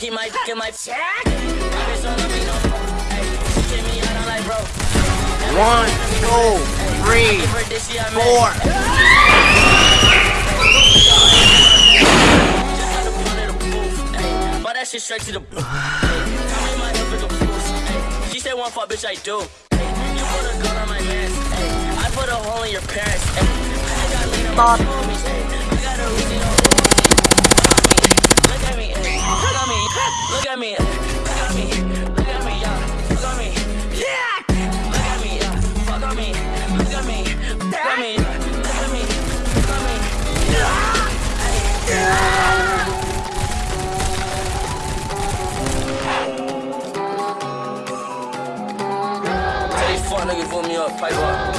keep my my check. My bitch don't love shit straight to the booth. Tell me my hip is a boost. Ay, She said one fuck, bitch, I do. You put a gun on my I put a hole in your parents. Ay, I got lean on my homies. Ay, I got a Uzi on Look at me, look at me, look at me, look at me, look at me, yeah, look at me, look at me, yeah, fuck on me, look at me, look at me, me up, pipe up.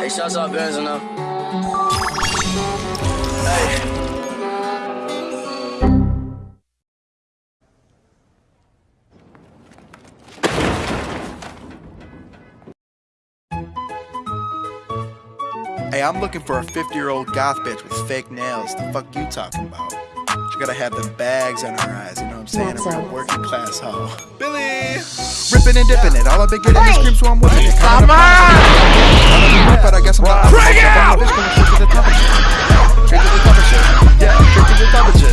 Hey, shouts out Benz and them. Hey. Hey, I'm looking for a 50 year old goth bitch with fake nails. The fuck you talking about? She gotta have the bags on her eyes, you know what I'm saying? A real working class hoe. Billy! Ripping and dipping it. All I've been getting is screams, so I'm whipping it. Kinda the But I guess I'm not. Bring it! Straight to the top of shit. Straight to the top of shit. Yeah, straight to the top of shit.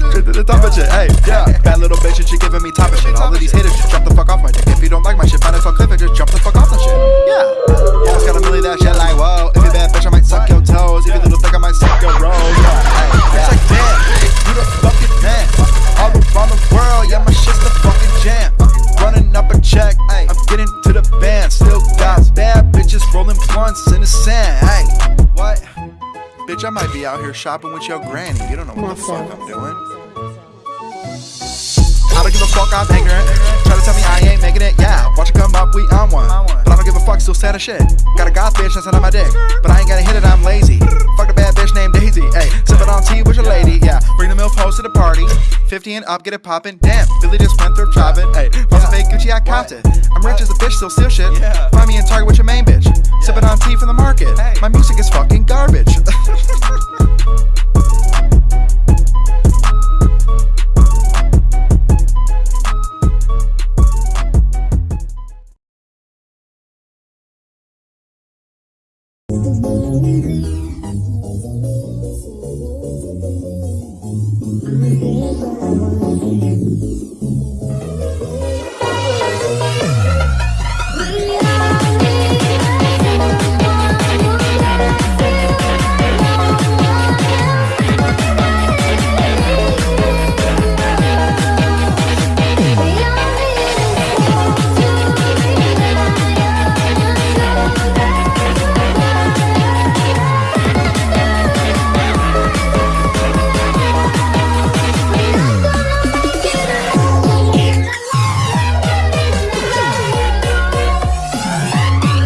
Straight to the top of shit. Hey, yeah. Bad little bitch and she giving me top of shit. All of these haters just jump the fuck off my dick. If you don't like my shit, find a fuck clip and just jump the fuck off the shit. Rolling blunts in the sand. Hey, what? Bitch, I might be out here shopping with your granny. You don't know what the fuck I'm doing. I don't give a fuck, I'm ignorant. Try to tell me I ain't making it, yeah. Watch it come up, we on one. But I don't give a fuck, still sad as shit. Got a goth bitch that's on my dick. But I ain't gotta hit it, I'm lazy. Fuck the bad bitch named Daisy. Hey, sipping on tea with your lady, yeah. Bring the milk host to the party. 50 and up, get it poppin'. Damn, Billy just went through shopping. Hey, bought some fake Gucci, I copped it. I'm rich as a bitch, still steal shit. Find me in Target with your main bitch. Sipping on tea from the market. My music is fucking garbage.